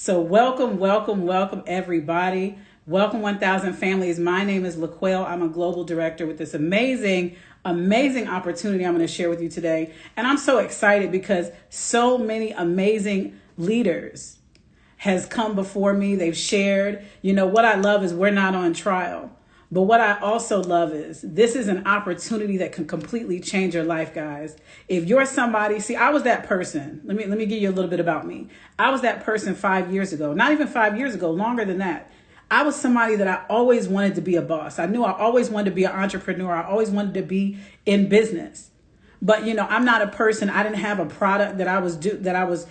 So, welcome, welcome, welcome, everybody. Welcome, 1000 families. My name is LaQuelle. I'm a global director with this amazing, amazing opportunity I'm going to share with you today. And I'm so excited because so many amazing leaders has come before me. They've shared. You know, what I love is we're not on trial. But what I also love is this is an opportunity that can completely change your life, guys. If you're somebody, see, I was that person. Let me let me give you a little bit about me. I was that person 5 years ago. Not even 5 years ago, longer than that. I was somebody that I always wanted to be a boss. I knew I always wanted to be an entrepreneur. I always wanted to be in business. But you know, I'm not a person. I didn't have a product that I was do that I was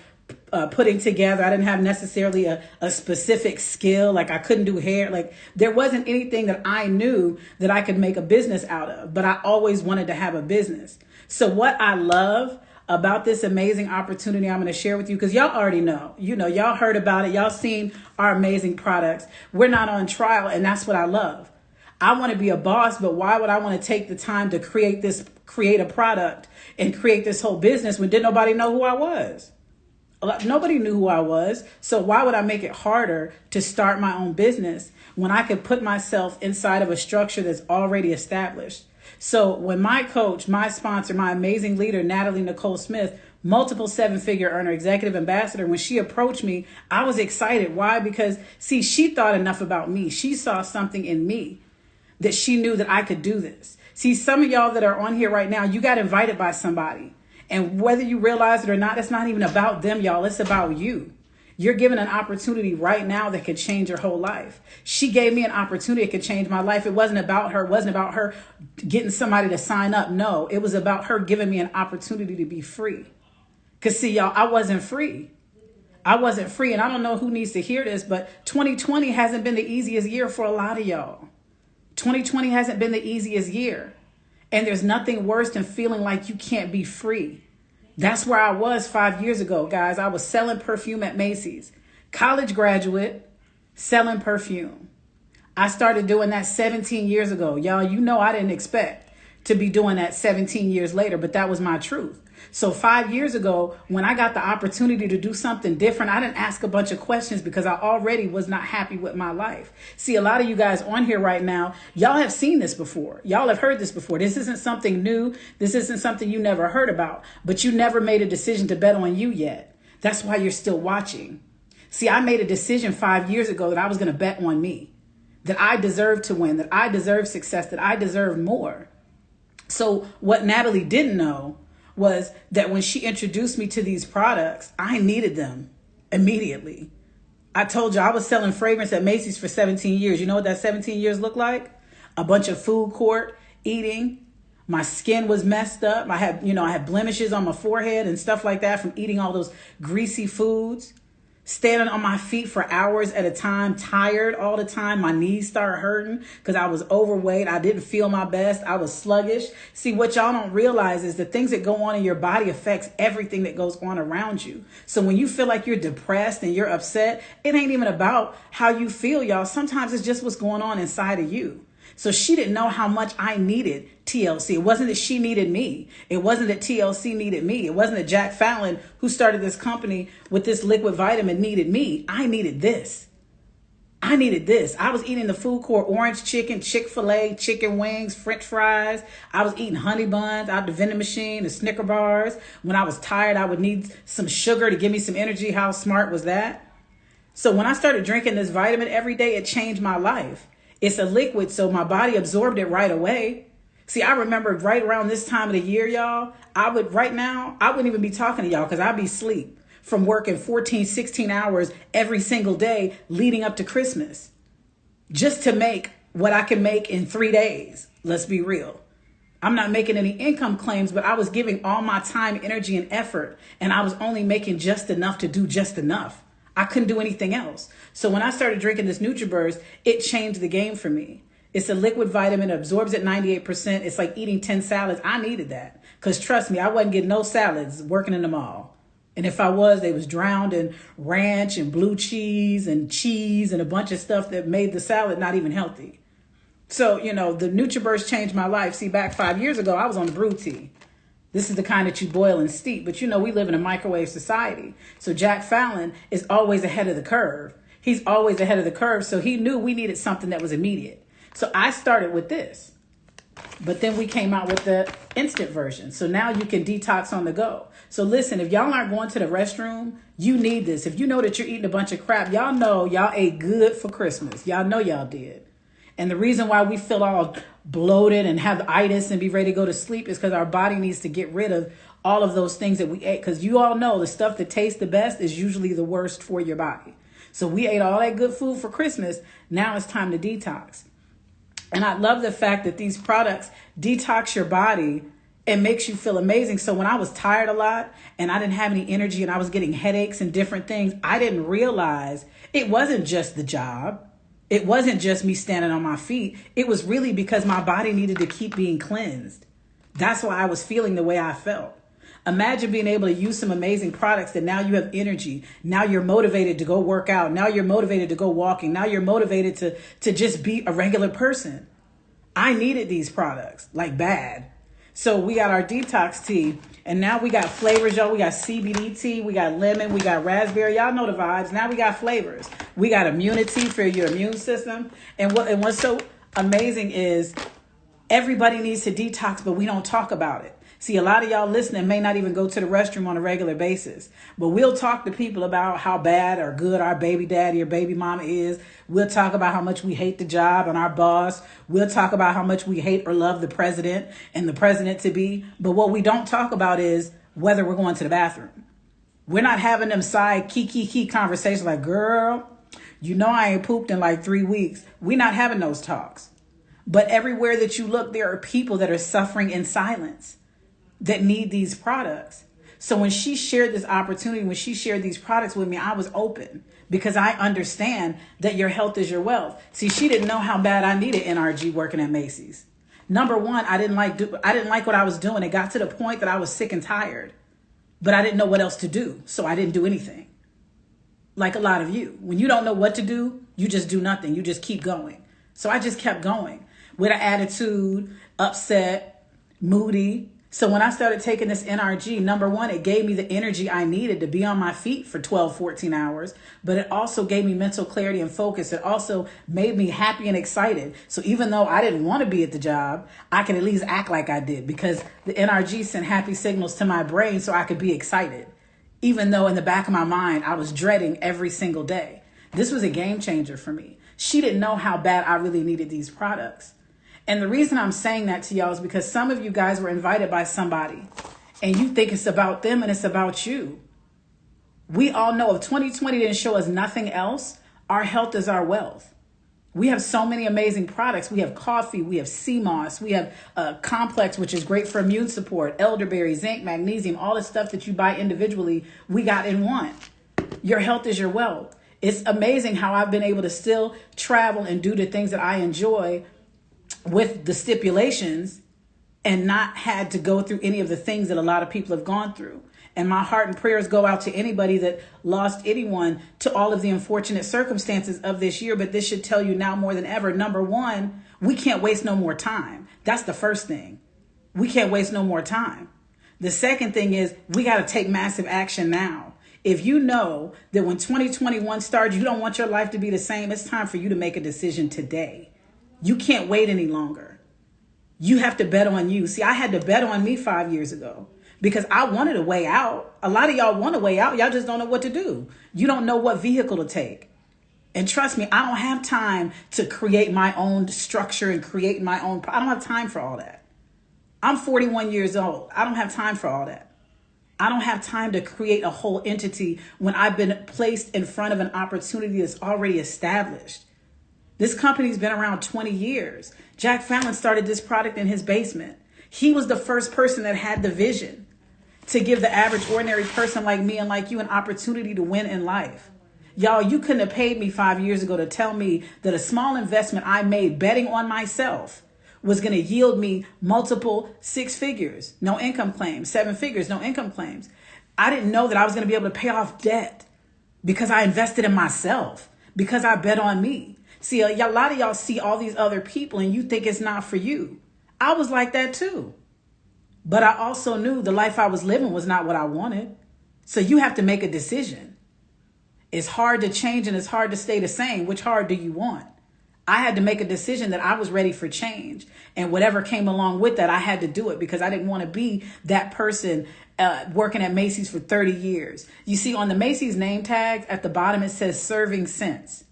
uh, putting together. I didn't have necessarily a, a specific skill. Like I couldn't do hair. Like there wasn't anything that I knew that I could make a business out of, but I always wanted to have a business. So what I love about this amazing opportunity I'm going to share with you because y'all already know. You know, y'all heard about it. Y'all seen our amazing products. We're not on trial and that's what I love. I want to be a boss, but why would I want to take the time to create this create a product and create this whole business when didn't nobody know who I was? Nobody knew who I was. So why would I make it harder to start my own business when I could put myself inside of a structure that's already established? So when my coach, my sponsor, my amazing leader, Natalie Nicole Smith, multiple seven figure earner, executive ambassador, when she approached me, I was excited. Why? Because see, she thought enough about me. She saw something in me that she knew that I could do this. See, some of y'all that are on here right now, you got invited by somebody. And whether you realize it or not, it's not even about them, y'all. It's about you. You're given an opportunity right now that could change your whole life. She gave me an opportunity that could change my life. It wasn't about her. It wasn't about her getting somebody to sign up. No, it was about her giving me an opportunity to be free. Because, see, y'all, I wasn't free. I wasn't free. And I don't know who needs to hear this, but 2020 hasn't been the easiest year for a lot of y'all. 2020 hasn't been the easiest year. And there's nothing worse than feeling like you can't be free. That's where I was five years ago, guys. I was selling perfume at Macy's. College graduate, selling perfume. I started doing that 17 years ago. Y'all, you know I didn't expect to be doing that 17 years later, but that was my truth. So five years ago, when I got the opportunity to do something different, I didn't ask a bunch of questions because I already was not happy with my life. See, a lot of you guys on here right now, y'all have seen this before. Y'all have heard this before. This isn't something new. This isn't something you never heard about, but you never made a decision to bet on you yet. That's why you're still watching. See, I made a decision five years ago that I was going to bet on me, that I deserve to win, that I deserve success, that I deserve more. So, what Natalie didn't know was that when she introduced me to these products, I needed them immediately. I told you I was selling fragrance at Macy's for 17 years. You know what that 17 years looked like? A bunch of food court eating. My skin was messed up. I had, you know, I had blemishes on my forehead and stuff like that from eating all those greasy foods standing on my feet for hours at a time, tired all the time. My knees started hurting because I was overweight. I didn't feel my best. I was sluggish. See, what y'all don't realize is the things that go on in your body affects everything that goes on around you. So when you feel like you're depressed and you're upset, it ain't even about how you feel, y'all. Sometimes it's just what's going on inside of you. So she didn't know how much I needed TLC. It wasn't that she needed me. It wasn't that TLC needed me. It wasn't that Jack Fallon, who started this company with this liquid vitamin, needed me. I needed this. I needed this. I was eating the food court orange chicken, Chick fil A, chicken wings, french fries. I was eating honey buns out the vending machine, the Snicker bars. When I was tired, I would need some sugar to give me some energy. How smart was that? So when I started drinking this vitamin every day, it changed my life. It's a liquid, so my body absorbed it right away. See, I remember right around this time of the year, y'all, I would, right now, I wouldn't even be talking to y'all because I'd be asleep from working 14, 16 hours every single day leading up to Christmas just to make what I can make in three days. Let's be real. I'm not making any income claims, but I was giving all my time, energy, and effort, and I was only making just enough to do just enough. I couldn't do anything else. So when I started drinking this NutraBurst, it changed the game for me. It's a liquid vitamin, absorbs at 98%. It's like eating 10 salads. I needed that. Because trust me, I wasn't getting no salads working in the mall. And if I was, they was drowned in ranch and blue cheese and cheese and a bunch of stuff that made the salad not even healthy. So, you know, the NutraBurst changed my life. See, back five years ago, I was on the brew tea. This is the kind that you boil and steep. But you know, we live in a microwave society. So Jack Fallon is always ahead of the curve. He's always ahead of the curve. So he knew we needed something that was immediate. So I started with this. But then we came out with the instant version. So now you can detox on the go. So listen, if y'all aren't going to the restroom, you need this. If you know that you're eating a bunch of crap, y'all know y'all ate good for Christmas. Y'all know y'all did. And the reason why we feel all bloated and have itis and be ready to go to sleep is because our body needs to get rid of all of those things that we ate. Because you all know the stuff that tastes the best is usually the worst for your body. So we ate all that good food for Christmas. Now it's time to detox. And I love the fact that these products detox your body and makes you feel amazing. So when I was tired a lot and I didn't have any energy and I was getting headaches and different things, I didn't realize it wasn't just the job. It wasn't just me standing on my feet. It was really because my body needed to keep being cleansed. That's why I was feeling the way I felt. Imagine being able to use some amazing products that now you have energy. Now you're motivated to go work out. Now you're motivated to go walking. Now you're motivated to, to just be a regular person. I needed these products like bad. So we got our detox tea and now we got flavors, y'all. We got CBD tea, we got lemon, we got raspberry. Y'all know the vibes. Now we got flavors. We got immunity for your immune system. And what and what's so amazing is everybody needs to detox, but we don't talk about it. See, a lot of y'all listening may not even go to the restroom on a regular basis, but we'll talk to people about how bad or good our baby daddy or baby mama is. We'll talk about how much we hate the job and our boss. We'll talk about how much we hate or love the president and the president to be. But what we don't talk about is whether we're going to the bathroom. We're not having them side key, key, key conversations like, girl, you know I ain't pooped in like three weeks. We're not having those talks. But everywhere that you look, there are people that are suffering in silence that need these products. So when she shared this opportunity, when she shared these products with me, I was open because I understand that your health is your wealth. See, she didn't know how bad I needed NRG working at Macy's. Number one, I didn't like do, I didn't like what I was doing. It got to the point that I was sick and tired, but I didn't know what else to do, so I didn't do anything. Like a lot of you, when you don't know what to do, you just do nothing. You just keep going. So I just kept going with an attitude, upset, moody, so when I started taking this NRG, number one, it gave me the energy I needed to be on my feet for 12, 14 hours, but it also gave me mental clarity and focus. It also made me happy and excited. So even though I didn't want to be at the job, I could at least act like I did because the NRG sent happy signals to my brain so I could be excited. Even though in the back of my mind, I was dreading every single day. This was a game changer for me. She didn't know how bad I really needed these products. And the reason I'm saying that to y'all is because some of you guys were invited by somebody and you think it's about them and it's about you. We all know if 2020 didn't show us nothing else, our health is our wealth. We have so many amazing products. We have coffee, we have sea moss, we have a complex, which is great for immune support, elderberry, zinc, magnesium, all the stuff that you buy individually, we got in one. Your health is your wealth. It's amazing how I've been able to still travel and do the things that I enjoy with the stipulations and not had to go through any of the things that a lot of people have gone through. And my heart and prayers go out to anybody that lost anyone to all of the unfortunate circumstances of this year. But this should tell you now more than ever number one, we can't waste no more time. That's the first thing. We can't waste no more time. The second thing is we got to take massive action now. If you know that when 2021 starts, you don't want your life to be the same, it's time for you to make a decision today. You can't wait any longer. You have to bet on you. See, I had to bet on me five years ago because I wanted a way out. A lot of y'all want a way out. Y'all just don't know what to do. You don't know what vehicle to take. And trust me, I don't have time to create my own structure and create my own. I don't have time for all that. I'm 41 years old. I don't have time for all that. I don't have time to create a whole entity when I've been placed in front of an opportunity that's already established. This company's been around 20 years. Jack Fallon started this product in his basement. He was the first person that had the vision to give the average ordinary person like me and like you an opportunity to win in life. Y'all, you couldn't have paid me five years ago to tell me that a small investment I made betting on myself was going to yield me multiple six figures, no income claims, seven figures, no income claims. I didn't know that I was going to be able to pay off debt because I invested in myself, because I bet on me. See, a, a lot of y'all see all these other people and you think it's not for you. I was like that too. But I also knew the life I was living was not what I wanted. So you have to make a decision. It's hard to change and it's hard to stay the same. Which hard do you want? I had to make a decision that I was ready for change. And whatever came along with that, I had to do it because I didn't want to be that person uh, working at Macy's for 30 years. You see, on the Macy's name tags at the bottom, it says serving since.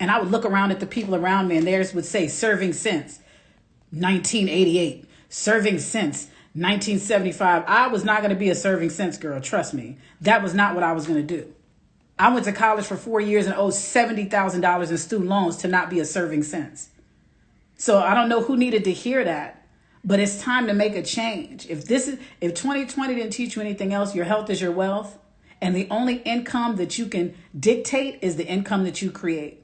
And I would look around at the people around me and theirs would say serving since 1988, serving since 1975. I was not going to be a serving since girl, trust me. That was not what I was going to do. I went to college for four years and owed $70,000 in student loans to not be a serving since. So I don't know who needed to hear that, but it's time to make a change. If this is, if 2020 didn't teach you anything else, your health is your wealth. And the only income that you can dictate is the income that you create.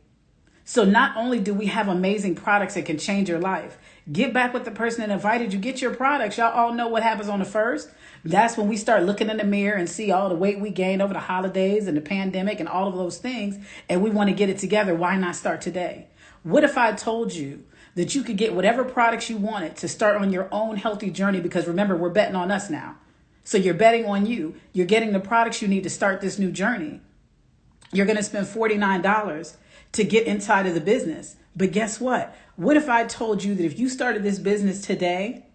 So not only do we have amazing products that can change your life, get back with the person that invited you, get your products. Y'all all know what happens on the first. That's when we start looking in the mirror and see all the weight we gained over the holidays and the pandemic and all of those things, and we want to get it together. Why not start today? What if I told you that you could get whatever products you wanted to start on your own healthy journey? Because remember, we're betting on us now. So you're betting on you. You're getting the products you need to start this new journey. You're going to spend $49 to get inside of the business. But guess what? What if I told you that if you started this business today,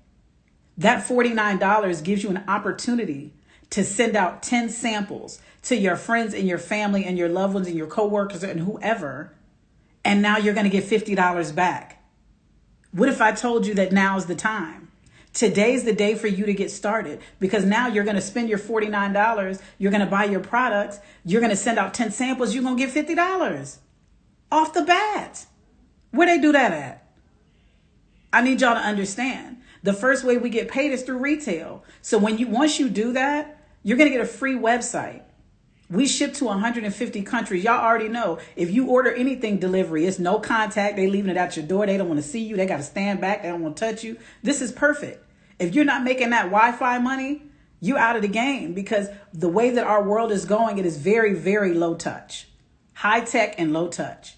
that $49 gives you an opportunity to send out 10 samples to your friends and your family and your loved ones and your coworkers and whoever. And now you're going to get $50 back. What if I told you that now is the time? Today's the day for you to get started because now you're going to spend your $49. You're going to buy your products. You're going to send out 10 samples. You're going to get $50 off the bat. Where they do that at? I need y'all to understand. The first way we get paid is through retail. So when you once you do that, you're going to get a free website. We ship to 150 countries. Y'all already know if you order anything delivery, it's no contact. They leaving it at your door. They don't want to see you. They got to stand back. They don't want to touch you. This is perfect. If you're not making that Wi-Fi money, you out of the game because the way that our world is going, it is very, very low touch, high tech and low touch.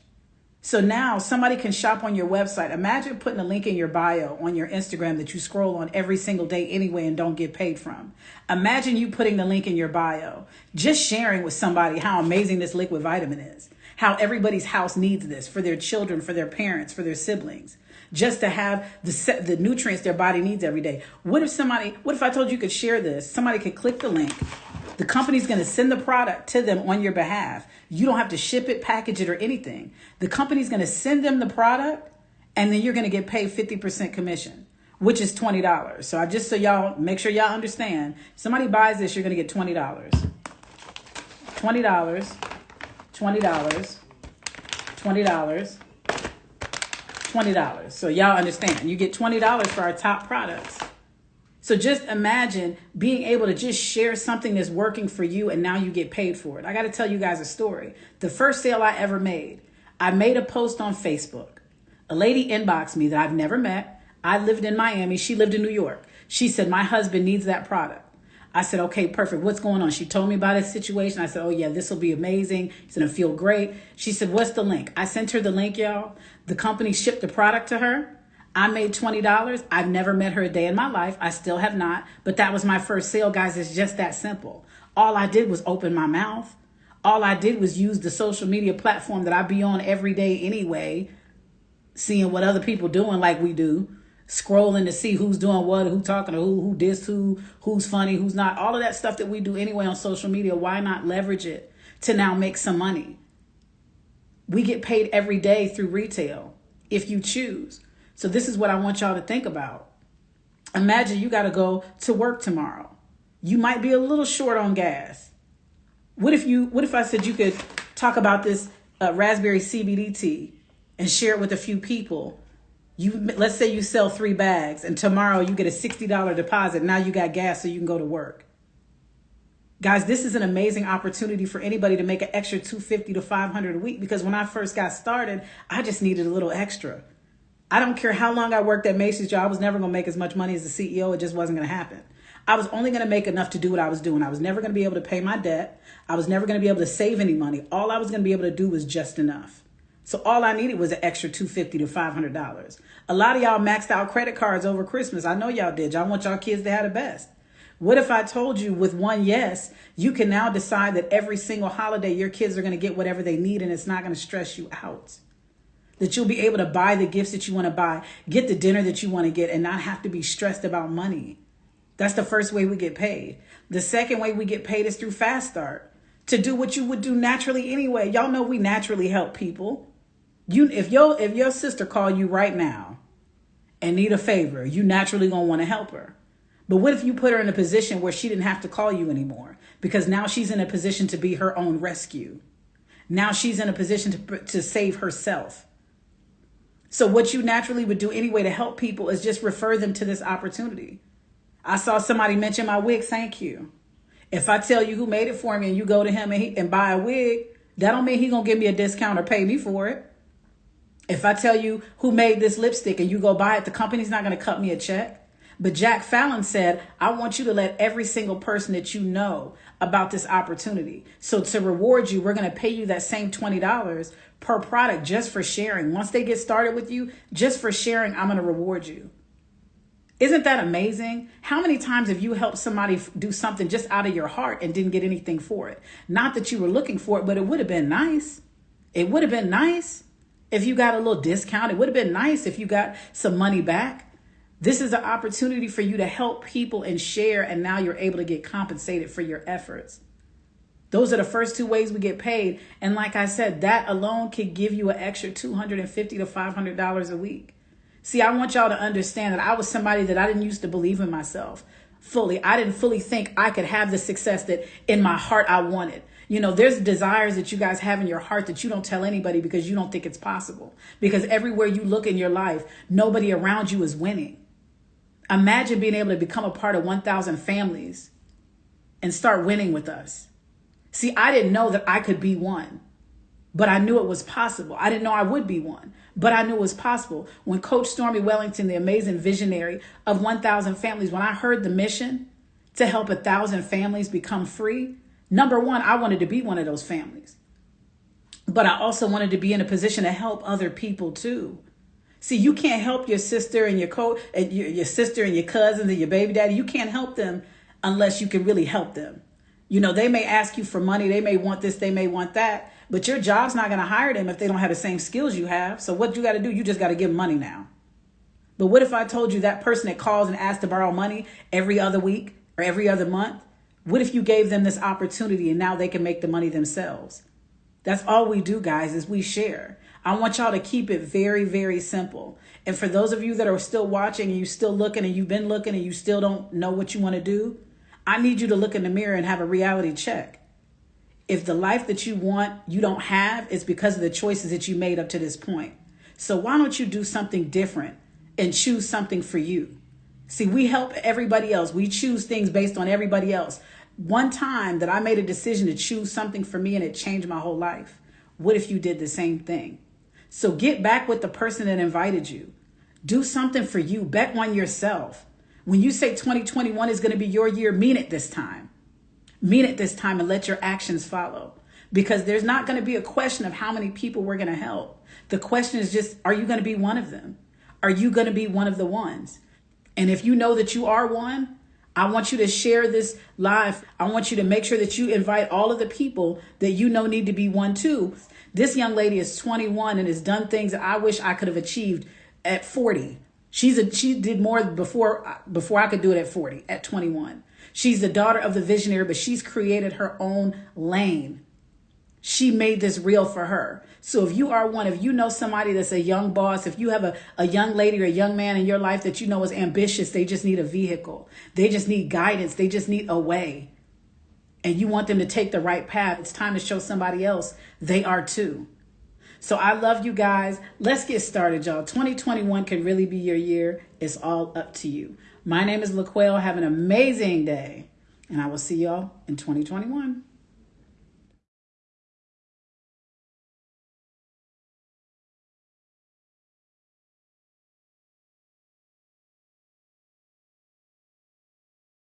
So now somebody can shop on your website. Imagine putting a link in your bio on your Instagram that you scroll on every single day anyway and don't get paid from. Imagine you putting the link in your bio, just sharing with somebody how amazing this liquid vitamin is, how everybody's house needs this for their children, for their parents, for their siblings, just to have the the nutrients their body needs every day. What if somebody, what if I told you could share this? Somebody could click the link the company's going to send the product to them on your behalf. You don't have to ship it, package it, or anything. The company's going to send them the product, and then you're going to get paid 50% commission, which is $20. So I just so y'all make sure y'all understand. Somebody buys this, you're going to get $20. $20, $20, $20, $20. So y'all understand. You get $20 for our top products. So just imagine being able to just share something that's working for you and now you get paid for it. I got to tell you guys a story. The first sale I ever made, I made a post on Facebook. A lady inboxed me that I've never met. I lived in Miami. She lived in New York. She said, My husband needs that product. I said, okay, perfect. What's going on? She told me about this situation. I said, oh, yeah, this will be amazing. It's going to feel great. She said, what's the link? I sent her the link, y'all. The company shipped the product to her. I made $20. I've never met her a day in my life. I still have not. But that was my first sale, guys. It's just that simple. All I did was open my mouth. All I did was use the social media platform that I be on every day anyway, seeing what other people doing like we do, scrolling to see who's doing what, who talking to who, who dissed who, who's funny, who's not. All of that stuff that we do anyway on social media, why not leverage it to now make some money? We get paid every day through retail if you choose. So this is what I want y'all to think about. Imagine you got to go to work tomorrow. You might be a little short on gas. What if you what if I said you could talk about this uh, raspberry CBD tea and share it with a few people? You let's say you sell 3 bags and tomorrow you get a $60 deposit. Now you got gas so you can go to work. Guys, this is an amazing opportunity for anybody to make an extra 250 to 500 a week because when I first got started, I just needed a little extra. I don't care how long I worked at Macy's job. I was never going to make as much money as the CEO. It just wasn't going to happen. I was only going to make enough to do what I was doing. I was never going to be able to pay my debt. I was never going to be able to save any money. All I was going to be able to do was just enough. So all I needed was an extra 250 to $500. A lot of y'all maxed out credit cards over Christmas. I know y'all did. Y'all want y'all kids to have the best. What if I told you with one yes, you can now decide that every single holiday your kids are going to get whatever they need and it's not going to stress you out? That you'll be able to buy the gifts that you want to buy, get the dinner that you want to get, and not have to be stressed about money. That's the first way we get paid. The second way we get paid is through Fast Start to do what you would do naturally anyway. Y'all know we naturally help people. You if your if your sister call you right now and need a favor, you naturally gonna want to help her. But what if you put her in a position where she didn't have to call you anymore? Because now she's in a position to be her own rescue. Now she's in a position to, to save herself. So, what you naturally would do anyway to help people is just refer them to this opportunity. I saw somebody mention my wig, thank you. If I tell you who made it for me and you go to him and, he, and buy a wig, that don't mean he gonna give me a discount or pay me for it. If I tell you who made this lipstick and you go buy it, the company's not gonna cut me a check. But Jack Fallon said, I want you to let every single person that you know about this opportunity. So to reward you, we're going to pay you that same $20 per product just for sharing. Once they get started with you, just for sharing, I'm going to reward you. Isn't that amazing? How many times have you helped somebody do something just out of your heart and didn't get anything for it? Not that you were looking for it, but it would have been nice. It would have been nice if you got a little discount. It would have been nice if you got some money back. This is an opportunity for you to help people and share, and now you're able to get compensated for your efforts. Those are the first two ways we get paid. And like I said, that alone could give you an extra $250 to $500 a week. See, I want y'all to understand that I was somebody that I didn't used to believe in myself fully. I didn't fully think I could have the success that in my heart I wanted. You know, there's desires that you guys have in your heart that you don't tell anybody because you don't think it's possible. Because everywhere you look in your life, nobody around you is winning. Imagine being able to become a part of 1,000 families and start winning with us. See, I didn't know that I could be one, but I knew it was possible. I didn't know I would be one, but I knew it was possible. When Coach Stormy Wellington, the amazing visionary of 1,000 families, when I heard the mission to help a thousand families become free, number one, I wanted to be one of those families. But I also wanted to be in a position to help other people too. See, you can't help your sister and your co and your, your sister and your cousins and your baby daddy. You can't help them unless you can really help them. You know, they may ask you for money, they may want this, they may want that, but your job's not going to hire them if they don't have the same skills you have. So what you got to do, you just got to give them money now. But what if I told you that person that calls and asks to borrow money every other week or every other month? What if you gave them this opportunity and now they can make the money themselves? That's all we do, guys, is we share. I want y'all to keep it very, very simple. And for those of you that are still watching and you still looking and you've been looking and you still don't know what you want to do, I need you to look in the mirror and have a reality check. If the life that you want you don't have, it's because of the choices that you made up to this point. So why don't you do something different and choose something for you? See, we help everybody else. We choose things based on everybody else. One time that I made a decision to choose something for me and it changed my whole life. What if you did the same thing? So get back with the person that invited you. Do something for you. Bet on yourself. When you say 2021 is going to be your year, mean it this time. Mean it this time and let your actions follow. Because there's not going to be a question of how many people we're going to help. The question is just, are you going to be one of them? Are you going to be one of the ones? And if you know that you are one, I want you to share this live. I want you to make sure that you invite all of the people that you know need to be one too. This young lady is 21 and has done things that I wish I could have achieved at 40. She's a she did more before before I could do it at 40, at 21. She's the daughter of the visionary, but she's created her own lane. She made this real for her. So if you are one, if you know somebody that's a young boss, if you have a, a young lady or a young man in your life that you know is ambitious, they just need a vehicle. They just need guidance. They just need a way and you want them to take the right path, it's time to show somebody else they are too. So I love you guys. Let's get started, y'all. 2021 can really be your year. It's all up to you. My name is LaQuelle. Have an amazing day, and I will see y'all in 2021.